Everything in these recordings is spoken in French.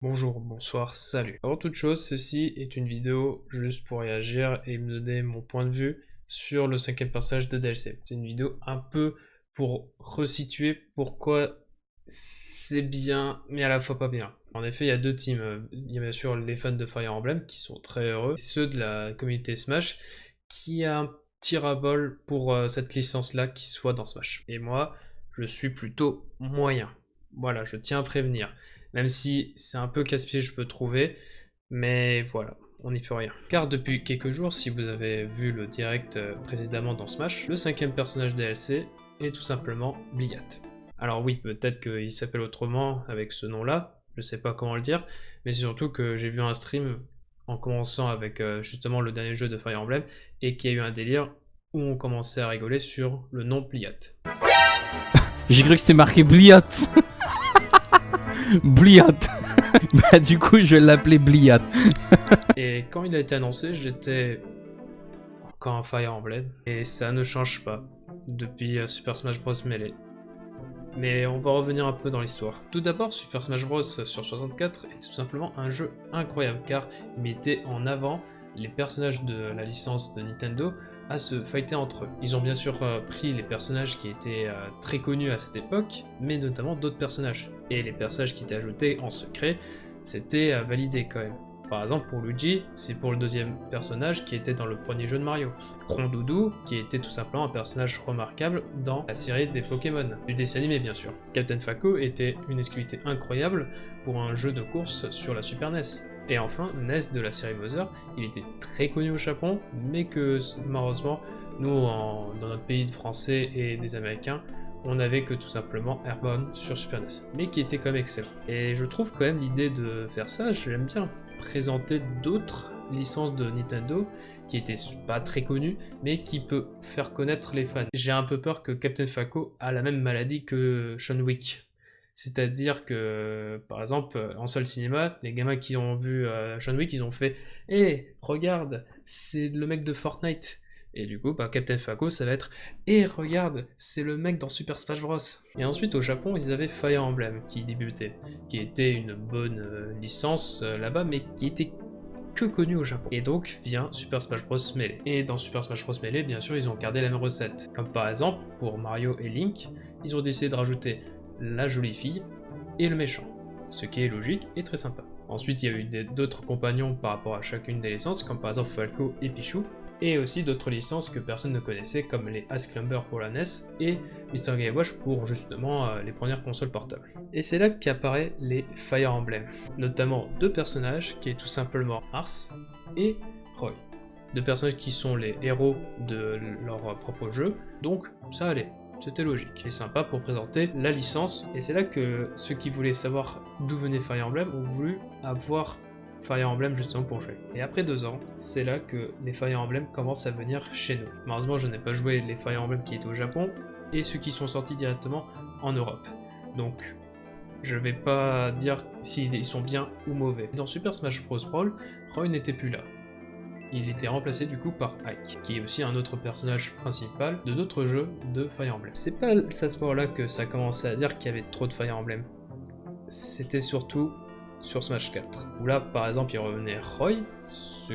Bonjour, bonsoir, salut. Avant toute chose, ceci est une vidéo juste pour réagir et me donner mon point de vue sur le cinquième personnage de DLC. C'est une vidéo un peu pour resituer pourquoi c'est bien, mais à la fois pas bien. En effet, il y a deux teams. Il y a bien sûr les fans de Fire Emblem qui sont très heureux, ceux de la communauté Smash qui a un tir à bol pour euh, cette licence-là qui soit dans Smash. Et moi, je suis plutôt moyen. Voilà, je tiens à prévenir même si c'est un peu casse-pied je peux trouver, mais voilà, on n'y peut rien. Car depuis quelques jours, si vous avez vu le direct euh, précédemment dans Smash, le cinquième personnage DLC est tout simplement Bliat. Alors oui, peut-être qu'il s'appelle autrement avec ce nom-là, je sais pas comment le dire, mais c'est surtout que j'ai vu un stream en commençant avec euh, justement le dernier jeu de Fire Emblem, et qu'il y a eu un délire où on commençait à rigoler sur le nom Bliat. J'ai cru que c'était marqué Bliat Bliat. bah du coup, je l'appeler Bliat. et quand il a été annoncé, j'étais encore un Fire Emblem. Et ça ne change pas depuis euh, Super Smash Bros. Melee. Mais on va revenir un peu dans l'histoire. Tout d'abord, Super Smash Bros. sur 64 est tout simplement un jeu incroyable car il mettait en avant les personnages de la licence de Nintendo à se fighter entre eux. Ils ont bien sûr euh, pris les personnages qui étaient euh, très connus à cette époque, mais notamment d'autres personnages. Et les personnages qui étaient ajoutés en secret, c'était euh, validé quand même. Par exemple, pour Luigi, c'est pour le deuxième personnage qui était dans le premier jeu de Mario. Rondoudou, qui était tout simplement un personnage remarquable dans la série des Pokémon, du dessin animé bien sûr. Captain Falco était une exclusivité incroyable pour un jeu de course sur la Super NES. Et enfin, Ness de la série Mother, il était très connu au Japon, mais que malheureusement, nous, dans notre pays de français et des américains, on n'avait que tout simplement Airborne sur Super NES, mais qui était quand même excellent. Et je trouve quand même l'idée de faire ça, j'aime bien présenter d'autres licences de Nintendo qui étaient pas très connues, mais qui peut faire connaître les fans. J'ai un peu peur que Captain Falco a la même maladie que Sean Wick. C'est-à-dire que, par exemple, en seul cinéma, les gamins qui ont vu euh, Sean Wick, ils ont fait « Hé, eh, regarde, c'est le mec de Fortnite !» Et du coup, bah, Captain Falco, ça va être « Hé, eh, regarde, c'est le mec dans Super Smash Bros !» Et ensuite, au Japon, ils avaient Fire Emblem qui débutait, qui était une bonne euh, licence euh, là-bas, mais qui était que connu au Japon. Et donc vient Super Smash Bros Melee. Et dans Super Smash Bros Melee, bien sûr, ils ont gardé la même recette. Comme par exemple, pour Mario et Link, ils ont décidé de rajouter la jolie fille et le méchant, ce qui est logique et très sympa. Ensuite, il y a eu d'autres compagnons par rapport à chacune des licences, comme par exemple Falco et Pichou, et aussi d'autres licences que personne ne connaissait, comme les Climber pour la NES et Mr. Game Watch pour justement euh, les premières consoles portables. Et c'est là qu'apparaissent les Fire Emblem, notamment deux personnages qui est tout simplement Ars et Roy. Deux personnages qui sont les héros de leur propre jeu, donc ça allait. C'était logique et sympa pour présenter la licence. Et c'est là que ceux qui voulaient savoir d'où venait Fire Emblem ont voulu avoir Fire Emblem justement pour jouer. Et après deux ans, c'est là que les Fire Emblem commencent à venir chez nous. Malheureusement, je n'ai pas joué les Fire Emblem qui étaient au Japon et ceux qui sont sortis directement en Europe. Donc, je vais pas dire s'ils sont bien ou mauvais. Dans Super Smash Bros. Brawl, Roy n'était plus là il était remplacé du coup par Ike, qui est aussi un autre personnage principal de d'autres jeux de Fire Emblem. C'est pas à ce moment-là que ça commençait à dire qu'il y avait trop de Fire Emblem. C'était surtout sur Smash 4, où là par exemple il revenait Roy, ce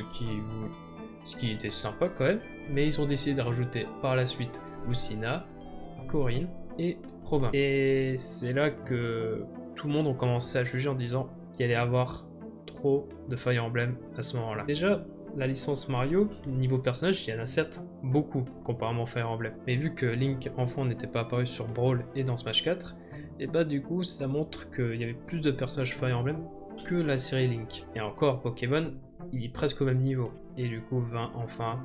qui, était sympa quand même, mais ils ont décidé de rajouter par la suite Lucina, Corinne et Robin. Et c'est là que tout le monde a commencé à juger en disant qu'il allait avoir trop de Fire Emblem à ce moment-là. Déjà, la licence Mario, niveau personnage, il y en a certes beaucoup, comparément à Fire Emblem. Mais vu que Link enfant n'était pas apparu sur Brawl et dans Smash 4, et bah du coup ça montre qu'il y avait plus de personnages Fire Emblem que la série Link. Et encore, Pokémon, il est presque au même niveau. Et du coup, 20 enfin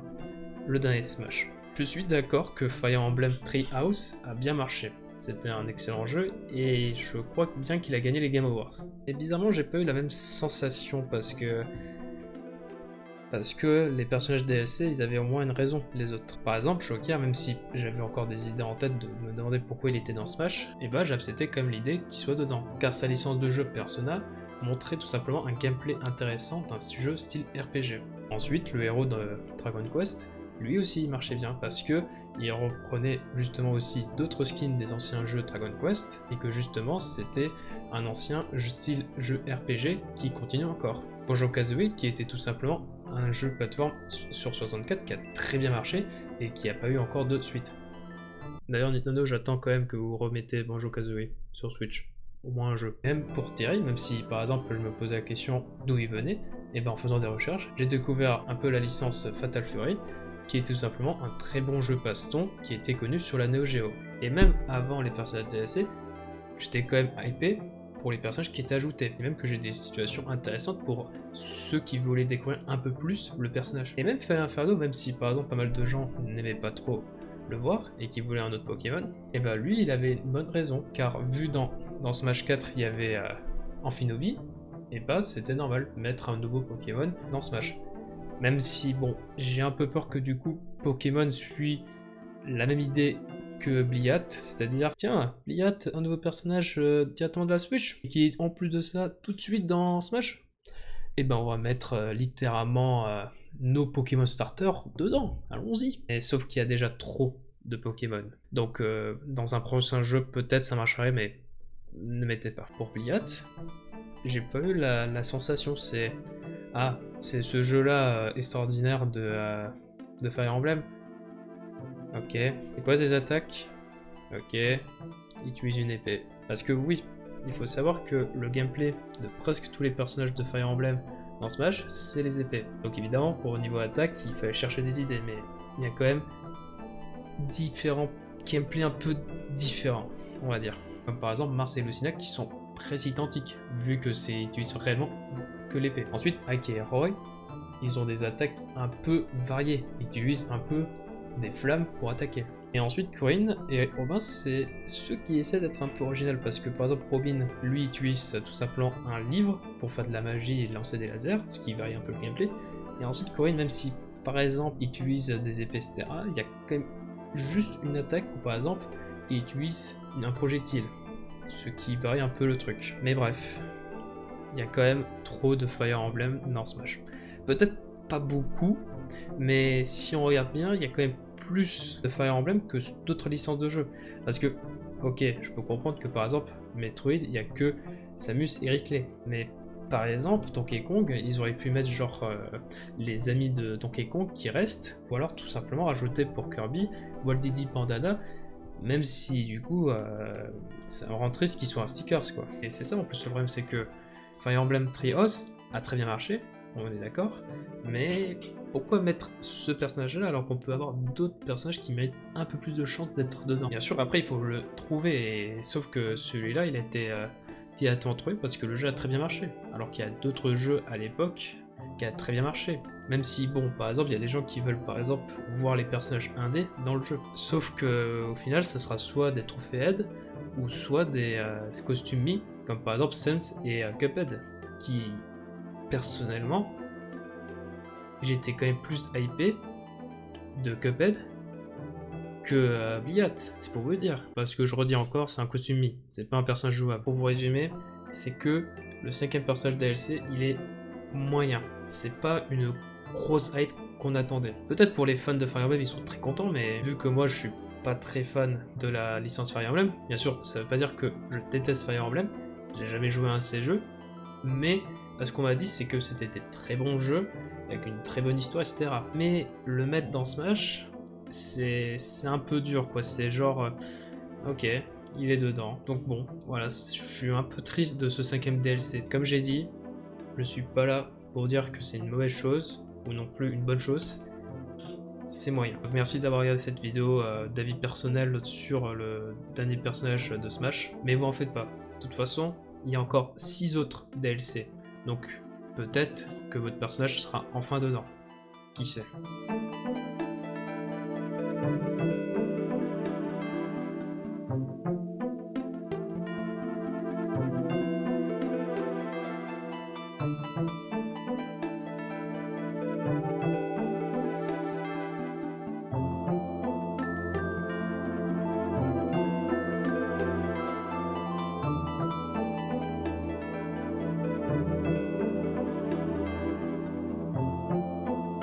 le dernier Smash. Je suis d'accord que Fire Emblem Treehouse a bien marché. C'était un excellent jeu et je crois bien qu'il a gagné les Game Awards. Et bizarrement, j'ai pas eu la même sensation parce que parce que les personnages DLC, ils avaient au moins une raison, les autres. Par exemple, Shocker, même si j'avais encore des idées en tête de me demander pourquoi il était dans Smash, et bah comme l'idée qu'il soit dedans, car sa licence de jeu Persona montrait tout simplement un gameplay intéressant d'un jeu style RPG. Ensuite, le héros de Dragon Quest, lui aussi il marchait bien parce que il reprenait justement aussi d'autres skins des anciens jeux Dragon Quest et que justement c'était un ancien style jeu RPG qui continue encore. Bonjour Kazooie qui était tout simplement un jeu plateforme sur 64 qui a très bien marché et qui n'a pas eu encore de suite. D'ailleurs Nintendo j'attends quand même que vous remettez Banjo Kazooie sur Switch au moins un jeu. Même pour Terry, même si par exemple je me posais la question d'où il venait, et eh ben en faisant des recherches, j'ai découvert un peu la licence Fatal Fury, qui est tout simplement un très bon jeu passe-temps qui était connu sur la Neo Geo. Et même avant les personnages DLC, j'étais quand même hypé pour les personnages qui étaient ajoutés, et même que j'ai des situations intéressantes pour ceux qui voulaient découvrir un peu plus le personnage. Et même Fire Inferno, même si par exemple pas mal de gens n'aimaient pas trop le voir et qui voulaient un autre Pokémon, et eh ben lui il avait une bonne raison, car vu dans, dans Smash 4 il y avait euh, Amphinobi, et bah c'était normal mettre un nouveau Pokémon dans Smash. Même si, bon, j'ai un peu peur que du coup, Pokémon suit la même idée que Bliat, c'est-à-dire, tiens, Bliat, un nouveau personnage euh, directement de la Switch, qui est en plus de ça tout de suite dans Smash et eh ben on va mettre euh, littéralement euh, nos Pokémon starters dedans, allons-y. Sauf qu'il y a déjà trop de Pokémon. Donc dans un prochain jeu peut-être ça marcherait mais ne mettez pas. Pour Bliat, j'ai pas eu la sensation, c'est ah, c'est ce jeu-là euh, extraordinaire de, euh, de Fire Emblem. Ok. C'est quoi ces attaques Ok. Il utilise une épée. Parce que oui, il faut savoir que le gameplay de presque tous les personnages de Fire Emblem dans Smash, c'est les épées. Donc évidemment, pour au niveau attaque, il fallait chercher des idées, mais il y a quand même différents gameplays un peu différents, on va dire. Comme par exemple Mars et Lucina qui sont presque identiques, vu que c'est utilisé réellement que l'épée. Ensuite, Ike et Roy, ils ont des attaques un peu variées. Ils utilisent un peu des flammes pour attaquer. Et ensuite, Corinne et Robin, c'est ceux qui essaient d'être un peu original parce que par exemple, Robin, lui, utilise tout simplement un livre pour faire de la magie et lancer des lasers, ce qui varie un peu le gameplay. Et ensuite, Corinne, même si par exemple, il utilise des épées, etc., il y a quand même juste une attaque où par exemple, il utilise un projectile, ce qui varie un peu le truc. Mais bref, il y a quand même trop de Fire Emblem dans Smash. Peut-être pas beaucoup, mais si on regarde bien, il y a quand même plus de Fire Emblem que d'autres licences de jeux. Parce que, ok, je peux comprendre que par exemple, Metroid, il n'y a que Samus et Rickley. Mais par exemple, Donkey Kong, ils auraient pu mettre genre euh, les amis de Donkey Kong qui restent, ou alors tout simplement rajouter pour Kirby Walt Didi Pandana, même si du coup, euh, ça rend triste qu'ils soient un stickers quoi. Et c'est ça en plus le problème, c'est que Fire Emblem Trios a très bien marché, on est d'accord, mais pourquoi mettre ce personnage-là alors qu'on peut avoir d'autres personnages qui méritent un peu plus de chance d'être dedans? Bien sûr, après il faut le trouver, sauf que celui-là il a été euh, trouvé parce que le jeu a très bien marché, alors qu'il y a d'autres jeux à l'époque qui a très bien marché. Même si, bon, par exemple, il y a des gens qui veulent, par exemple, voir les personnages indés dans le jeu. Sauf que, au final, ça sera soit des trophées ou soit des euh, costumes mis comme par exemple Sense et euh, Cuphead, qui personnellement j'étais quand même plus hypé de Cuphead que euh, Bliat, c'est pour vous dire. Parce que je redis encore, c'est un costume mi, c'est pas un personnage jouable. Pour vous résumer, c'est que le cinquième personnage DLC, il est moyen. C'est pas une grosse hype qu'on attendait. Peut-être pour les fans de Fire Emblem, ils sont très contents, mais vu que moi je suis pas très fan de la licence Fire Emblem, bien sûr, ça veut pas dire que je déteste Fire Emblem, j'ai jamais joué à un de ces jeux, mais ce qu'on m'a dit, c'est que c'était des très bons jeux, avec une très bonne histoire, etc. Mais le mettre dans Smash, c'est un peu dur, quoi. C'est genre, euh, ok, il est dedans. Donc bon, voilà, je suis un peu triste de ce cinquième DLC. Comme j'ai dit, je suis pas là pour dire que c'est une mauvaise chose, ou non plus une bonne chose. C'est moyen. Donc merci d'avoir regardé cette vidéo euh, d'avis personnel sur le dernier personnage de Smash, mais vous en faites pas. De toute façon, il y a encore 6 autres DLC. Donc, peut-être que votre personnage sera enfin dedans. Qui sait